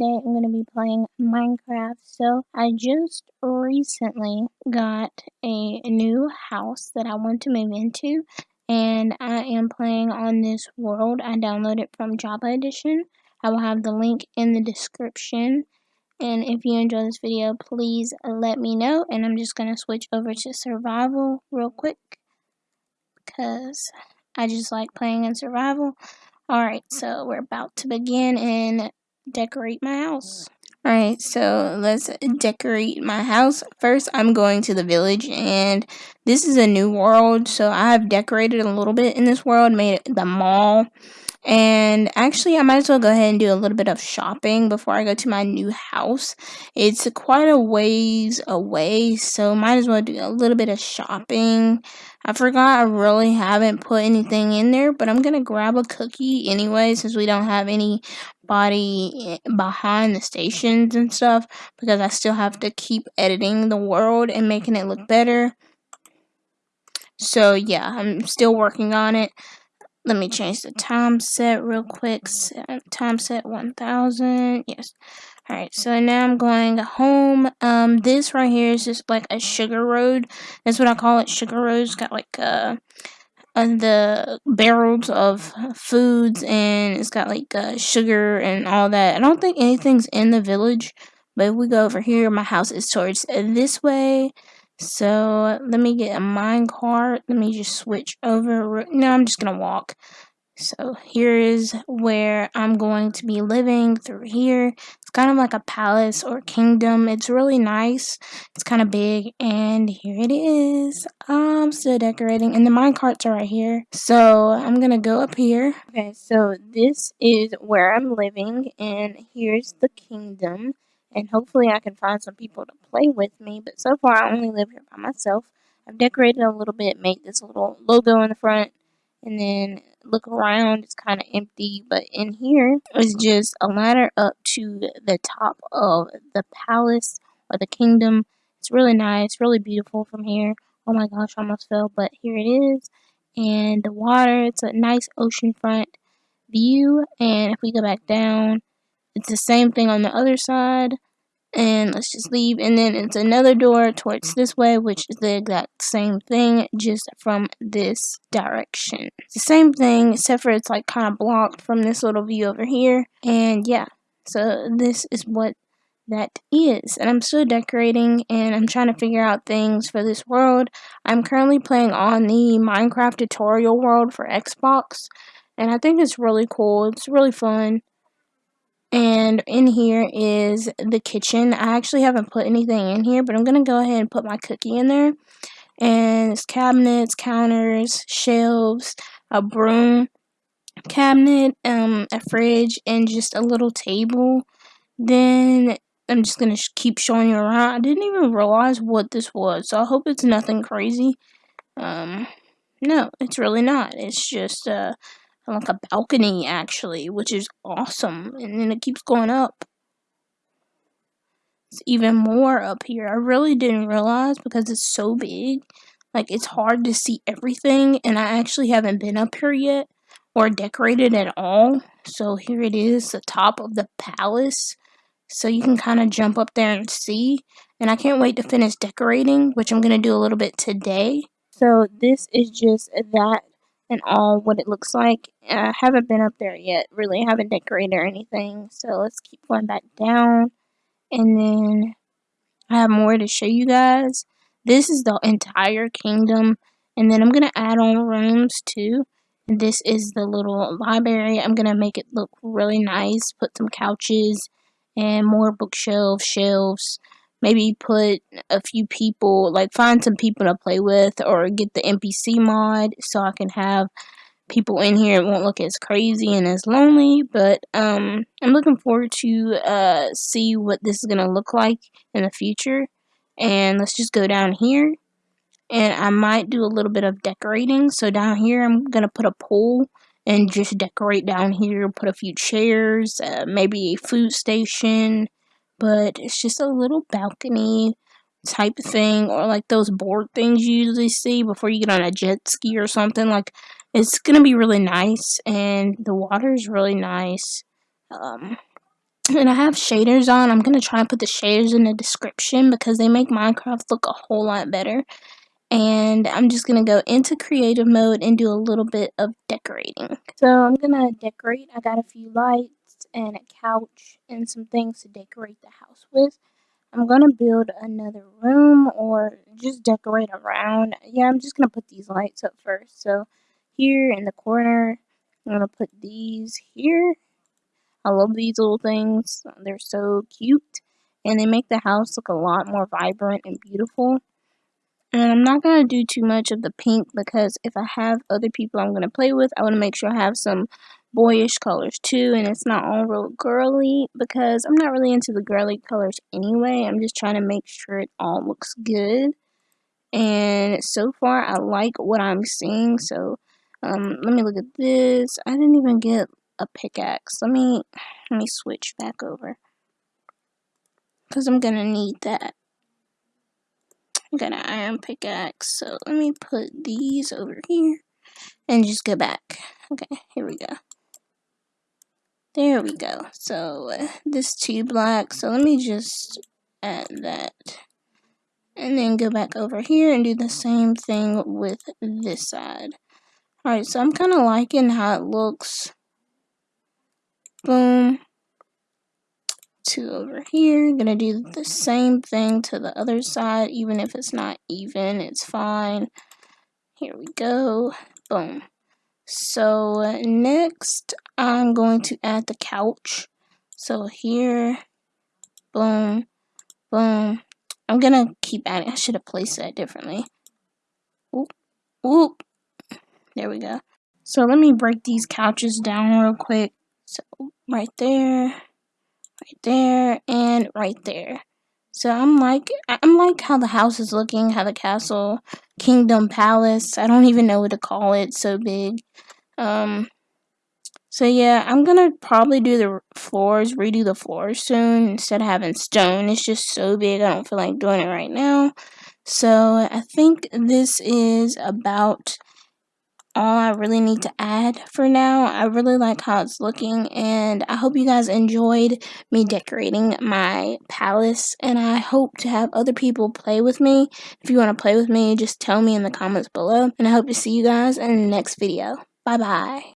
today I'm going to be playing Minecraft. So I just recently got a new house that I want to move into and I am playing on this world. I downloaded from Java Edition. I will have the link in the description and if you enjoy this video please let me know and I'm just going to switch over to survival real quick because I just like playing in survival. Alright, so we're about to begin and decorate my house. Alright, so let's decorate my house. First, I'm going to the village, and this is a new world, so I have decorated a little bit in this world, made the mall, and actually, I might as well go ahead and do a little bit of shopping before I go to my new house. It's quite a ways away, so might as well do a little bit of shopping. I forgot I really haven't put anything in there, but I'm gonna grab a cookie anyway since we don't have anybody eh, behind the stations and stuff because I still have to keep editing the world and making it look better. So yeah, I'm still working on it. Let me change the time set real quick. Time set 1000. Yes. Alright, so now I'm going home. Um, this right here is just like a sugar road. That's what I call it, sugar road. It's got like uh, uh the barrels of foods and it's got like uh, sugar and all that. I don't think anything's in the village, but if we go over here, my house is towards this way. So let me get a mine cart. Let me just switch over. No, I'm just gonna walk. So here is where I'm going to be living through here. It's kind of like a palace or kingdom. It's really nice. It's kind of big and here it is. I'm still decorating and the mine carts are right here. So I'm going to go up here. Okay, so this is where I'm living and here's the kingdom. And hopefully I can find some people to play with me. But so far I only live here by myself. I've decorated a little bit, made this little logo in the front and then look around it's kind of empty but in here is just a ladder up to the top of the palace or the kingdom it's really nice really beautiful from here oh my gosh I almost fell but here it is and the water it's a nice oceanfront view and if we go back down it's the same thing on the other side. And let's just leave. And then it's another door towards this way which is the exact same thing just from this direction. It's the same thing except for it's like kind of blocked from this little view over here. And yeah. So this is what that is. And I'm still decorating and I'm trying to figure out things for this world. I'm currently playing on the Minecraft tutorial world for Xbox. And I think it's really cool. It's really fun and in here is the kitchen. I actually haven't put anything in here, but I'm going to go ahead and put my cookie in there. And it's cabinets, counters, shelves, a broom cabinet, um, a fridge, and just a little table. Then I'm just going to keep showing you around. I didn't even realize what this was, so I hope it's nothing crazy. Um, no, it's really not. It's just, uh, like a balcony actually, which is awesome. And then it keeps going up. It's even more up here. I really didn't realize because it's so big. Like it's hard to see everything and I actually haven't been up here yet or decorated at all. So here it is, the top of the palace. So you can kind of jump up there and see. And I can't wait to finish decorating, which I'm going to do a little bit today. So this is just that and all what it looks like. I haven't been up there yet, really. I haven't decorated or anything. So let's keep going back down. And then I have more to show you guys. This is the entire kingdom. And then I'm going to add on rooms too. This is the little library. I'm going to make it look really nice. Put some couches and more bookshelves, shelves maybe put a few people, like find some people to play with or get the NPC mod so I can have people in here. It won't look as crazy and as lonely, but um, I'm looking forward to uh, see what this is going to look like in the future. And let's just go down here. And I might do a little bit of decorating. So down here, I'm going to put a pool and just decorate down here. Put a few chairs, uh, maybe a food station, but it's just a little balcony type thing or like those board things you usually see before you get on a jet ski or something like it's gonna be really nice and the water is really nice um, and I have shaders on. I'm to try and put the shaders in the description because they make Minecraft look a whole lot better. And I'm just to go into creative mode and do a little bit of decorating. So I'm to decorate. I got a few lights and a couch and some things to decorate the house with. I'm going to build another room or just decorate around. Yeah, I'm just going to put these lights up first. So here in the corner, I'm going to put these here I love these little things. They're so cute. And they make the house look a lot more vibrant and beautiful. And I'm not going to do too much of the pink because if I have other people I'm going to play with, I want to make sure I have some boyish colors too. And it's not all real girly because I'm not really into the girly colors anyway. I'm just trying to make sure it all looks good. And so far, I like what I'm seeing. So um, let me look at this. I didn't even get a pickaxe. Let me let me switch back over. Cause I'm gonna need that. I got an iron pickaxe, so let me put these over here and just go back. Okay, here we go. There we go. So uh, this two black. So let me just add that. And then go back over here and do the same thing with this side. Alright, so I'm kind of liking how it looks boom two over here gonna do the same thing to the other side even if it's not even it's fine here we go boom so next I'm going to add the couch. So here boom boom. I'm gonna keep adding I should have placed that differently. Oop, oop. there we go. So let me break these couches down real quick. So right there, right there, and right there. So I'm like, I'm like how the house is looking, how the castle, kingdom, palace. I don't even know what to call it. So big. Um. So yeah, I'm gonna probably do the floors, redo the floors soon instead of having stone. It's just so big. I don't feel like doing it right now. So I think this is about all I really need to add for now. I really like how it's looking and I hope you guys enjoyed me decorating my palace and I hope to have other people play with me. If you want to play with me, just tell me in the comments below and I hope to see you guys in the next video. Bye bye.